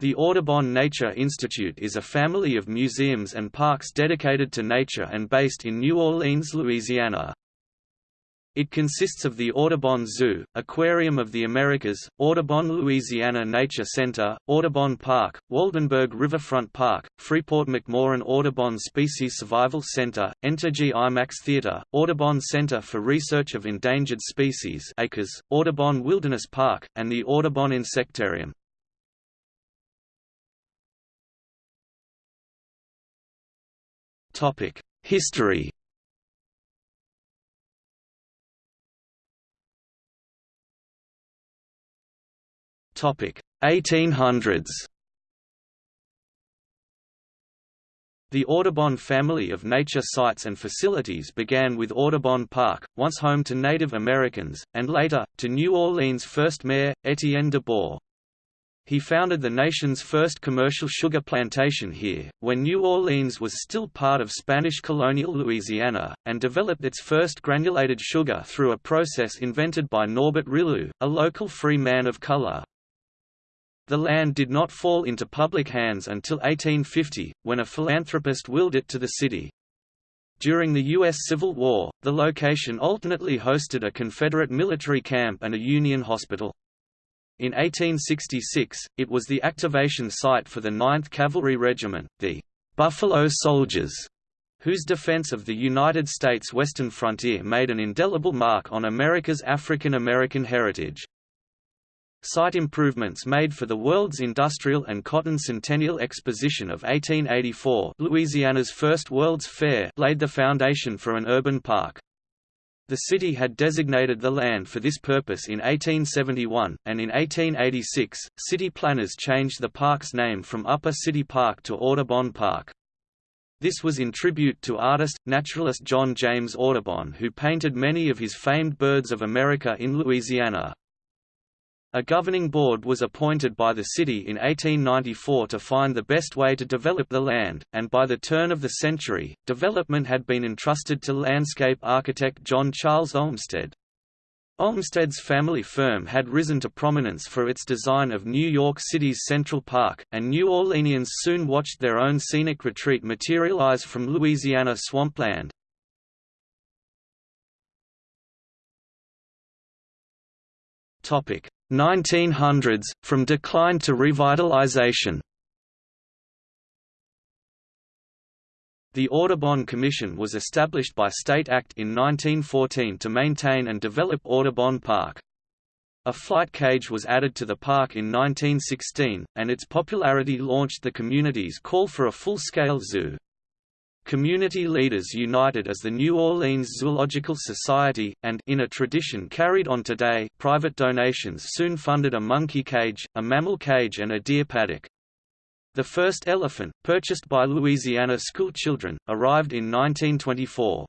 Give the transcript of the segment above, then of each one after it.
The Audubon Nature Institute is a family of museums and parks dedicated to nature and based in New Orleans, Louisiana. It consists of the Audubon Zoo, Aquarium of the Americas, Audubon Louisiana Nature Center, Audubon Park, Woldenberg Riverfront Park, Freeport-McMoRan Audubon Species Survival Center, Entergy IMAX Theater, Audubon Center for Research of Endangered Species Acres, Audubon Wilderness Park, and the Audubon Insectarium. History Topic 1800s. The Audubon family of nature sites and facilities began with Audubon Park, once home to Native Americans, and later, to New Orleans' first mayor, Etienne de Boré. He founded the nation's first commercial sugar plantation here, when New Orleans was still part of Spanish colonial Louisiana, and developed its first granulated sugar through a process invented by Norbert Rillieux, a local free man of color. The land did not fall into public hands until 1850, when a philanthropist willed it to the city. During the U.S. Civil War, the location alternately hosted a Confederate military camp and a Union hospital. In 1866, it was the activation site for the 9th Cavalry Regiment, the Buffalo Soldiers, whose defense of the United States western frontier made an indelible mark on America's African American heritage. Site improvements made for the World's Industrial and Cotton Centennial Exposition of 1884 Louisiana's first World's Fair laid the foundation for an urban park. The city had designated the land for this purpose in 1871, and in 1886, city planners changed the park's name from Upper City Park to Audubon Park. This was in tribute to artist, naturalist John James Audubon who painted many of his famed birds of America in Louisiana. A governing board was appointed by the city in 1894 to find the best way to develop the land, and by the turn of the century, development had been entrusted to landscape architect John Charles Olmsted. Olmsted's family firm had risen to prominence for its design of New York City's Central Park, and New Orleanians soon watched their own scenic retreat materialize from Louisiana swampland. Topic 1900s, from decline to revitalization The Audubon Commission was established by State Act in 1914 to maintain and develop Audubon Park. A flight cage was added to the park in 1916, and its popularity launched the community's call for a full-scale zoo. Community leaders united as the New Orleans Zoological Society, and in a tradition carried on today, private donations soon funded a monkey cage, a mammal cage and a deer paddock. The first elephant, purchased by Louisiana schoolchildren, arrived in 1924.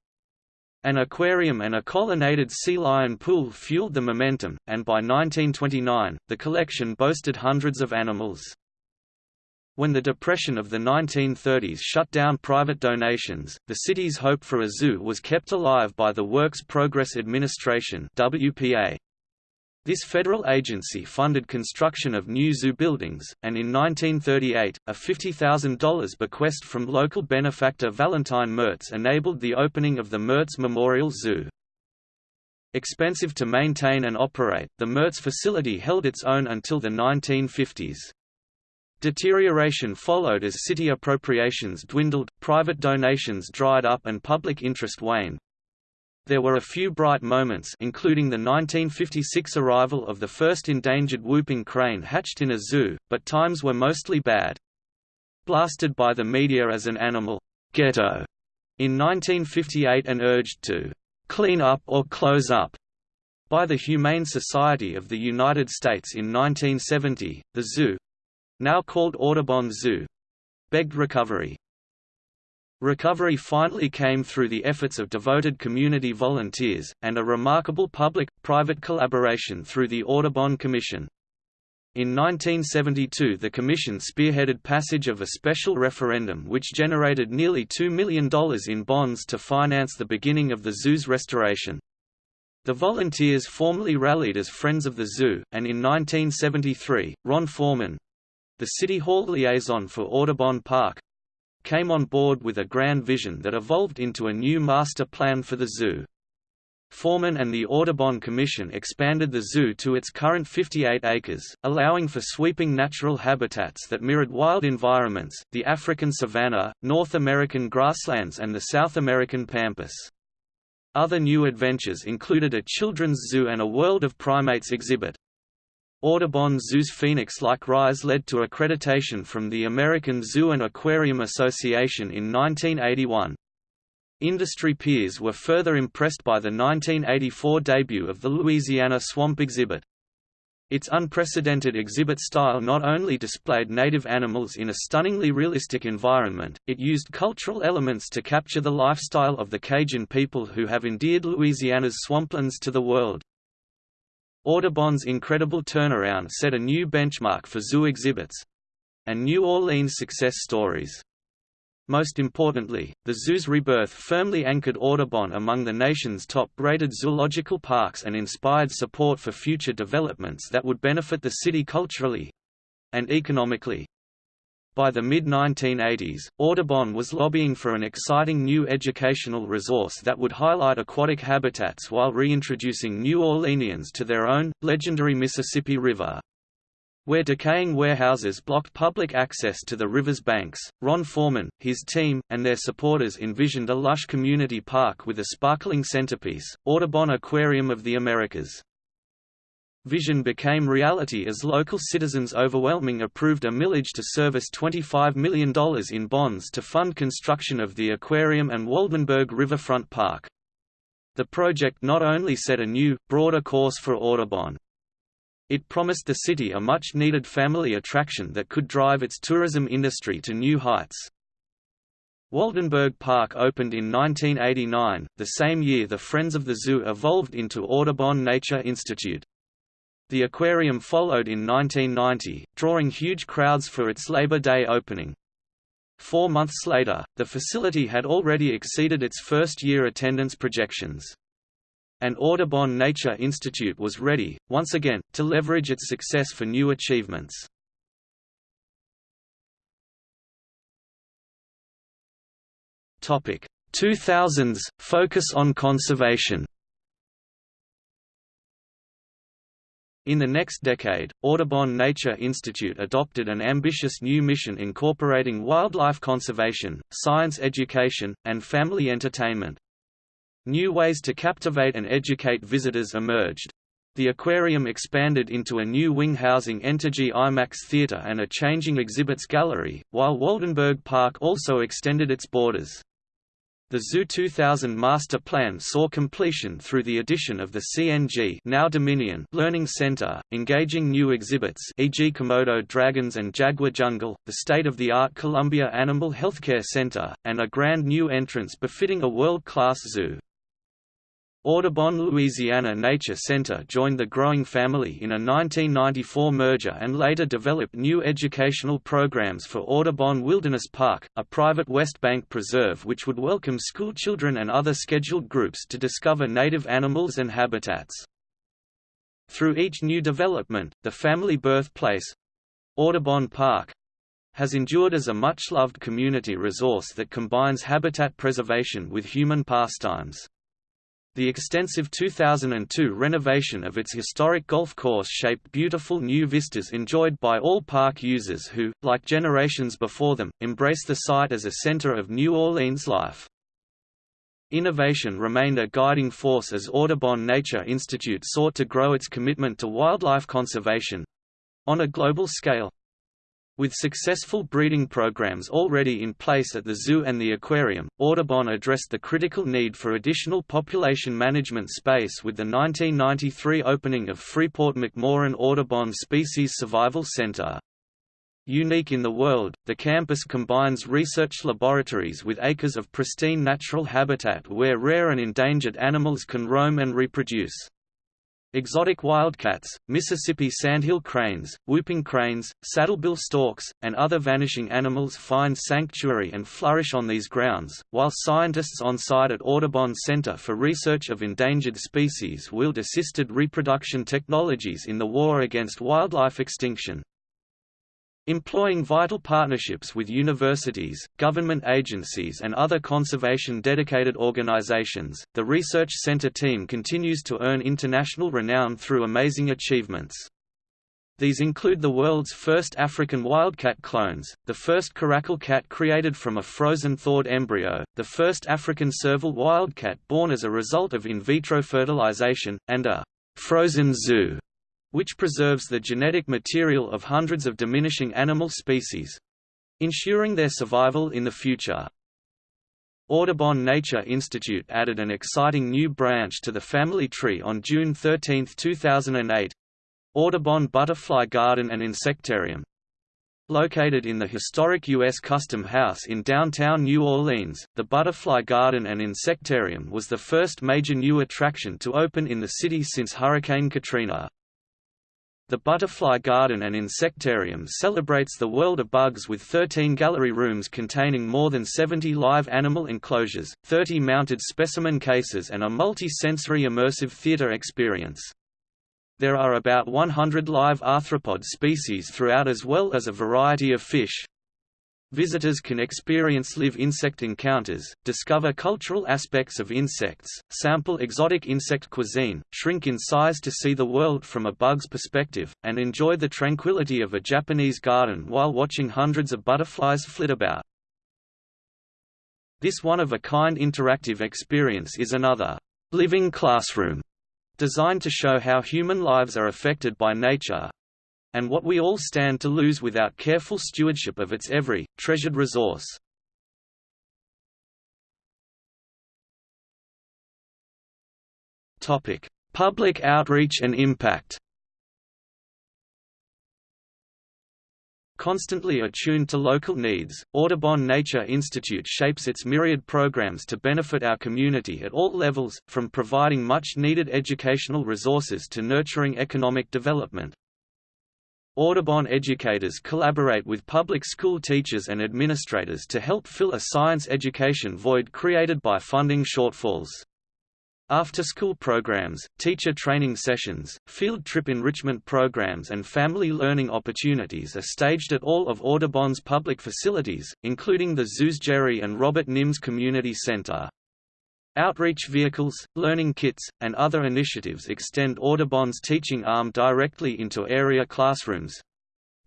An aquarium and a colonnaded sea lion pool fueled the momentum, and by 1929, the collection boasted hundreds of animals. When the Depression of the 1930s shut down private donations, the city's hope for a zoo was kept alive by the Works Progress Administration WPA. This federal agency funded construction of new zoo buildings, and in 1938, a $50,000 bequest from local benefactor Valentine Mertz enabled the opening of the Mertz Memorial Zoo. Expensive to maintain and operate, the Mertz facility held its own until the 1950s. Deterioration followed as city appropriations dwindled, private donations dried up and public interest waned. There were a few bright moments including the 1956 arrival of the first endangered whooping crane hatched in a zoo, but times were mostly bad. Blasted by the media as an animal ghetto in 1958 and urged to clean up or close up by the Humane Society of the United States in 1970, the zoo, now called Audubon Zoo, begged recovery. Recovery finally came through the efforts of devoted community volunteers, and a remarkable public-private collaboration through the Audubon Commission. In 1972 the Commission spearheaded passage of a special referendum which generated nearly $2 million in bonds to finance the beginning of the zoo's restoration. The volunteers formally rallied as Friends of the Zoo, and in 1973, Ron Foreman, the City Hall liaison for Audubon Park, came on board with a grand vision that evolved into a new master plan for the zoo. Foreman and the Audubon Commission expanded the zoo to its current 58 acres, allowing for sweeping natural habitats that mirrored wild environments, the African savanna, North American grasslands and the South American pampas. Other new adventures included a children's zoo and a World of Primates exhibit. Audubon Zoo's phoenix-like rise led to accreditation from the American Zoo and Aquarium Association in 1981. Industry peers were further impressed by the 1984 debut of the Louisiana Swamp exhibit. Its unprecedented exhibit style not only displayed native animals in a stunningly realistic environment, it used cultural elements to capture the lifestyle of the Cajun people who have endeared Louisiana's swamplands to the world. Audubon's incredible turnaround set a new benchmark for zoo exhibits—and New Orleans success stories. Most importantly, the zoo's rebirth firmly anchored Audubon among the nation's top-rated zoological parks and inspired support for future developments that would benefit the city culturally—and economically. By the mid-1980s, Audubon was lobbying for an exciting new educational resource that would highlight aquatic habitats while reintroducing New Orleanians to their own, legendary Mississippi River. Where decaying warehouses blocked public access to the river's banks, Ron Foreman, his team, and their supporters envisioned a lush community park with a sparkling centerpiece, Audubon Aquarium of the Americas. Vision became reality as local citizens overwhelming approved a millage to service $25 million in bonds to fund construction of the aquarium and Woldenberg Riverfront Park. The project not only set a new, broader course for Audubon, it promised the city a much-needed family attraction that could drive its tourism industry to new heights. Woldenberg Park opened in 1989, the same year the Friends of the Zoo evolved into Audubon Nature Institute. The aquarium followed in 1990, drawing huge crowds for its Labor Day opening. Four months later, the facility had already exceeded its first-year attendance projections and Audubon Nature Institute was ready, once again, to leverage its success for new achievements. Topic 2000s focus on conservation. In the next decade, Audubon Nature Institute adopted an ambitious new mission incorporating wildlife conservation, science education, and family entertainment. New ways to captivate and educate visitors emerged. The aquarium expanded into a new wing housing Entergy IMAX theater and a changing exhibits gallery, while Woldenberg Park also extended its borders. The Zoo 2000 master plan saw completion through the addition of the CNG now Dominion Learning Center, engaging new exhibits e.g. Komodo dragons and jaguar jungle, the state-of-the-art Columbia Animal Healthcare Center, and a grand new entrance befitting a world-class zoo. Audubon Louisiana Nature Center joined the growing family in a 1994 merger and later developed new educational programs for Audubon Wilderness Park, a private West Bank preserve which would welcome schoolchildren and other scheduled groups to discover native animals and habitats. Through each new development, the family birthplace—Audubon Park, has endured as a much-loved community resource that combines habitat preservation with human pastimes. The extensive 2002 renovation of its historic golf course shaped beautiful new vistas enjoyed by all park users who, like generations before them, embrace the site as a center of New Orleans life. Innovation remained a guiding force as Audubon Nature Institute sought to grow its commitment to wildlife conservation—on a global scale. With successful breeding programs already in place at the zoo and the aquarium, Audubon addressed the critical need for additional population management space with the 1993 opening of Freeport McMoran Audubon Species Survival Center. Unique in the world, the campus combines research laboratories with acres of pristine natural habitat where rare and endangered animals can roam and reproduce. Exotic wildcats, Mississippi sandhill cranes, whooping cranes, saddlebill storks, and other vanishing animals find sanctuary and flourish on these grounds, while scientists on site at Audubon Center for Research of Endangered Species wield assisted reproduction technologies in the war against wildlife extinction. Employing vital partnerships with universities, government agencies and other conservation-dedicated organizations, the Research Center team continues to earn international renown through amazing achievements. These include the world's first African wildcat clones, the first caracal cat created from a frozen thawed embryo, the first African serval wildcat born as a result of in vitro fertilization, and a «frozen zoo» which preserves the genetic material of hundreds of diminishing animal species ensuring their survival in the future. Audubon Nature Institute added an exciting new branch to the family tree on June 13, 2008 Audubon Butterfly Garden and Insectarium. Located in the historic U.S. Custom House in downtown New Orleans, the Butterfly Garden and Insectarium was the first major new attraction to open in the city since Hurricane Katrina. The Butterfly Garden and Insectarium celebrates the world of bugs with 13 gallery rooms containing more than 70 live animal enclosures, 30 mounted specimen cases and a multi-sensory immersive theater experience. There are about 100 live arthropod species throughout as well as a variety of fish, Visitors can experience live insect encounters, discover cultural aspects of insects, sample exotic insect cuisine, shrink in size to see the world from a bug's perspective, and enjoy the tranquility of a Japanese garden while watching hundreds of butterflies flit about. This one-of-a-kind interactive experience is another living classroom designed to show how human lives are affected by nature, and what we all stand to lose without careful stewardship of its every, treasured resource. Public outreach and impact Constantly attuned to local needs, Audubon Nature Institute shapes its myriad programs to benefit our community at all levels, from providing much-needed educational resources to nurturing economic development. Audubon educators collaborate with public school teachers and administrators to help fill a science education void created by funding shortfalls. After-school programs, teacher training sessions, field trip enrichment programs and family learning opportunities are staged at all of Audubon's public facilities, including the Zoo's Jerry and Robert Nims Community Center. Outreach vehicles, learning kits, and other initiatives extend Audubon's teaching arm directly into area classrooms.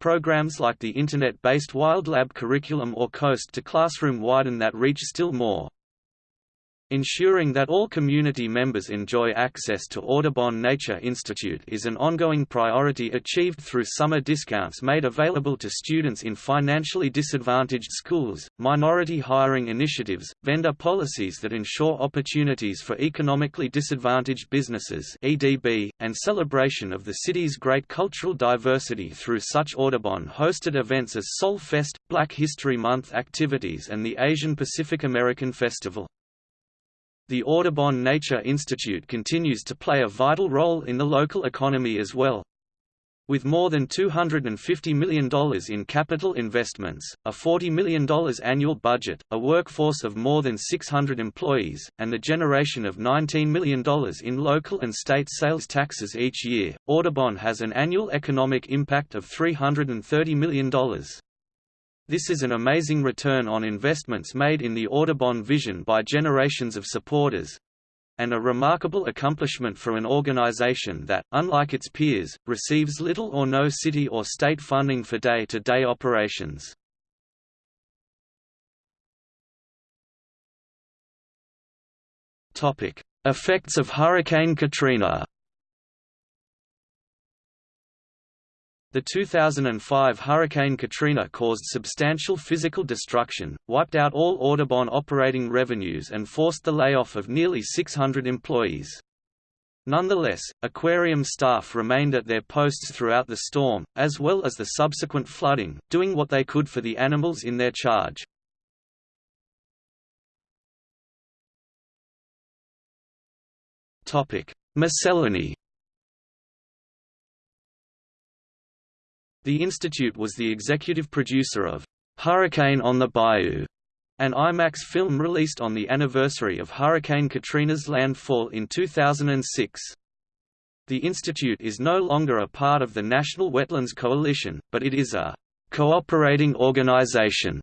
Programs like the Internet-based WildLab curriculum or Coast to Classroom widen that reach still more. Ensuring that all community members enjoy access to Audubon Nature Institute is an ongoing priority achieved through summer discounts made available to students in financially disadvantaged schools, minority hiring initiatives, vendor policies that ensure opportunities for economically disadvantaged businesses (EDB), and celebration of the city's great cultural diversity through such Audubon-hosted events as Soul Fest, Black History Month activities and the Asian Pacific American Festival. The Audubon Nature Institute continues to play a vital role in the local economy as well. With more than $250 million in capital investments, a $40 million annual budget, a workforce of more than 600 employees, and the generation of $19 million in local and state sales taxes each year, Audubon has an annual economic impact of $330 million. This is an amazing return on investments made in the Audubon vision by generations of supporters, and a remarkable accomplishment for an organization that, unlike its peers, receives little or no city or state funding for day-to-day -day operations. Effects of Hurricane Katrina The 2005 Hurricane Katrina caused substantial physical destruction, wiped out all Audubon operating revenues and forced the layoff of nearly 600 employees. Nonetheless, aquarium staff remained at their posts throughout the storm, as well as the subsequent flooding, doing what they could for the animals in their charge. Miscellany The institute was the executive producer of Hurricane on the Bayou, an IMAX film released on the anniversary of Hurricane Katrina's landfall in 2006. The institute is no longer a part of the National Wetlands Coalition, but it is a cooperating organization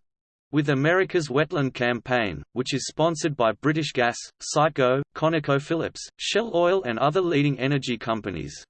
with America's Wetland Campaign, which is sponsored by British Gas, Citgo, ConocoPhillips, Shell Oil and other leading energy companies.